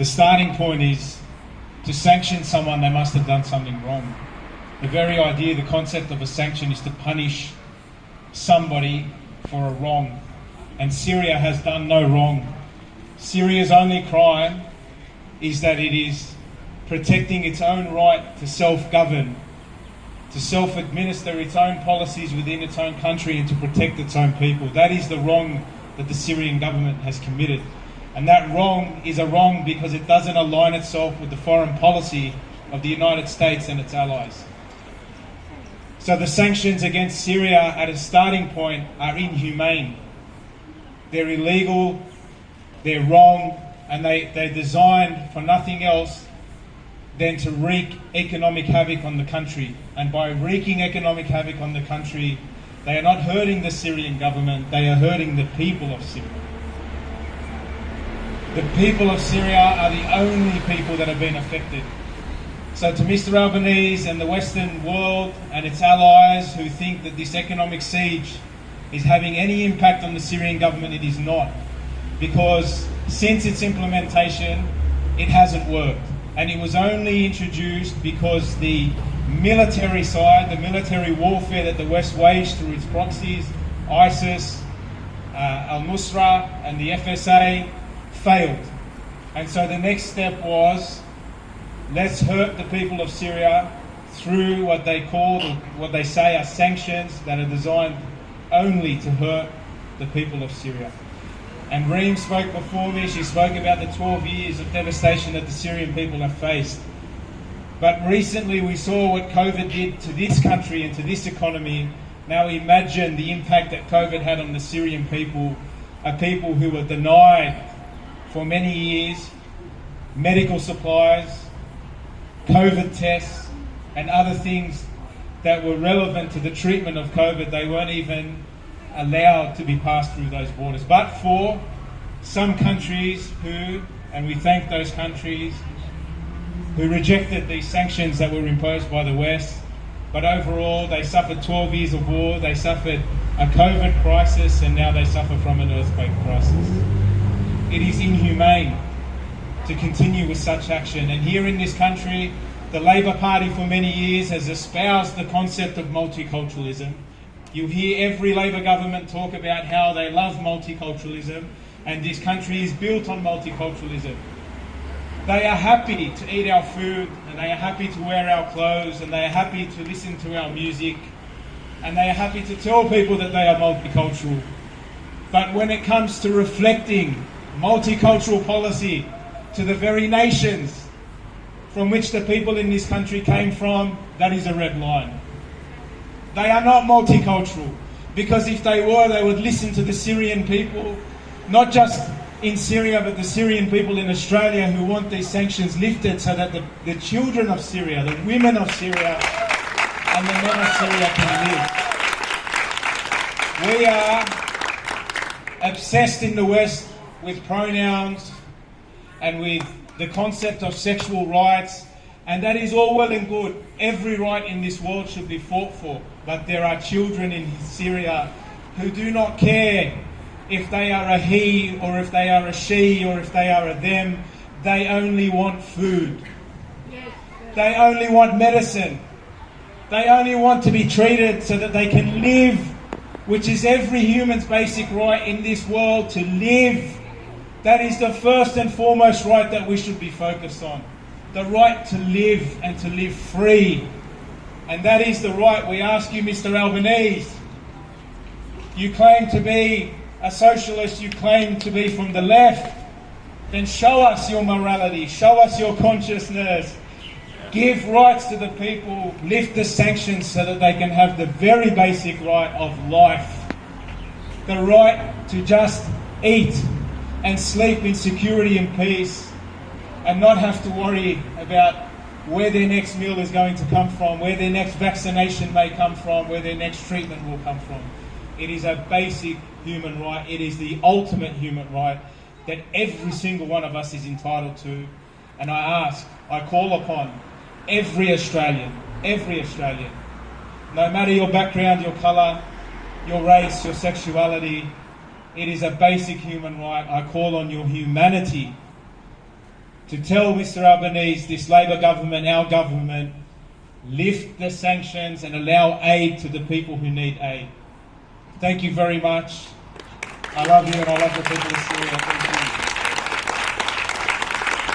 the starting point is to sanction someone, they must have done something wrong. The very idea, the concept of a sanction is to punish somebody for a wrong. And Syria has done no wrong. Syria's only crime is that it is protecting its own right to self govern, to self administer its own policies within its own country, and to protect its own people. That is the wrong that the Syrian government has committed. And that wrong is a wrong because it doesn't align itself with the foreign policy of the United States and its allies. So the sanctions against Syria at a starting point are inhumane. They're illegal, they're wrong, and they, they're designed for nothing else than to wreak economic havoc on the country. And by wreaking economic havoc on the country, they are not hurting the Syrian government, they are hurting the people of Syria. The people of Syria are the only people that have been affected. So, to Mr. Albanese and the Western world and its allies who think that this economic siege is having any impact on the Syrian government, it is not. Because since its implementation, it hasn't worked. And it was only introduced because the military side, the military warfare that the West waged through its proxies, ISIS, uh, Al Nusra, and the FSA, failed. And so the next step was let's hurt the people of Syria through what they call, what they say are sanctions that are designed only to hurt the people of Syria. And Reem spoke before me, she spoke about the 12 years of devastation that the Syrian people have faced. But recently we saw what COVID did to this country and to this economy. Now imagine the impact that COVID had on the Syrian people, a people who were denied for many years medical supplies, COVID tests, and other things that were relevant to the treatment of COVID. They weren't even allowed to be passed through those borders. But for some countries who, and we thank those countries, who rejected these sanctions that were imposed by the West, but overall they suffered 12 years of war, they suffered a COVID crisis, and now they suffer from an earthquake crisis. To continue with such action. And here in this country, the Labor Party for many years has espoused the concept of multiculturalism. You hear every Labor government talk about how they love multiculturalism, and this country is built on multiculturalism. They are happy to eat our food, and they are happy to wear our clothes, and they are happy to listen to our music, and they are happy to tell people that they are multicultural. But when it comes to reflecting multicultural policy to the very nations from which the people in this country came from, that is a red line. They are not multicultural because if they were, they would listen to the Syrian people, not just in Syria, but the Syrian people in Australia who want these sanctions lifted so that the, the children of Syria, the women of Syria, and the men of Syria can live. We are obsessed in the West with pronouns and with the concept of sexual rights, and that is all well and good. Every right in this world should be fought for, but there are children in Syria who do not care if they are a he or if they are a she or if they are a them. They only want food. They only want medicine. They only want to be treated so that they can live, which is every human's basic right in this world to live that is the first and foremost right that we should be focused on. The right to live and to live free. And that is the right we ask you, Mr. Albanese. You claim to be a socialist, you claim to be from the left. Then show us your morality, show us your consciousness. Give rights to the people, lift the sanctions so that they can have the very basic right of life. The right to just eat and sleep in security and peace and not have to worry about where their next meal is going to come from, where their next vaccination may come from, where their next treatment will come from. It is a basic human right. It is the ultimate human right that every single one of us is entitled to. And I ask, I call upon every Australian, every Australian, no matter your background, your colour, your race, your sexuality, it is a basic human right. I call on your humanity to tell Mr. Albanese, this Labor government, our government, lift the sanctions and allow aid to the people who need aid. Thank you very much. I love you and I love the people of Syria.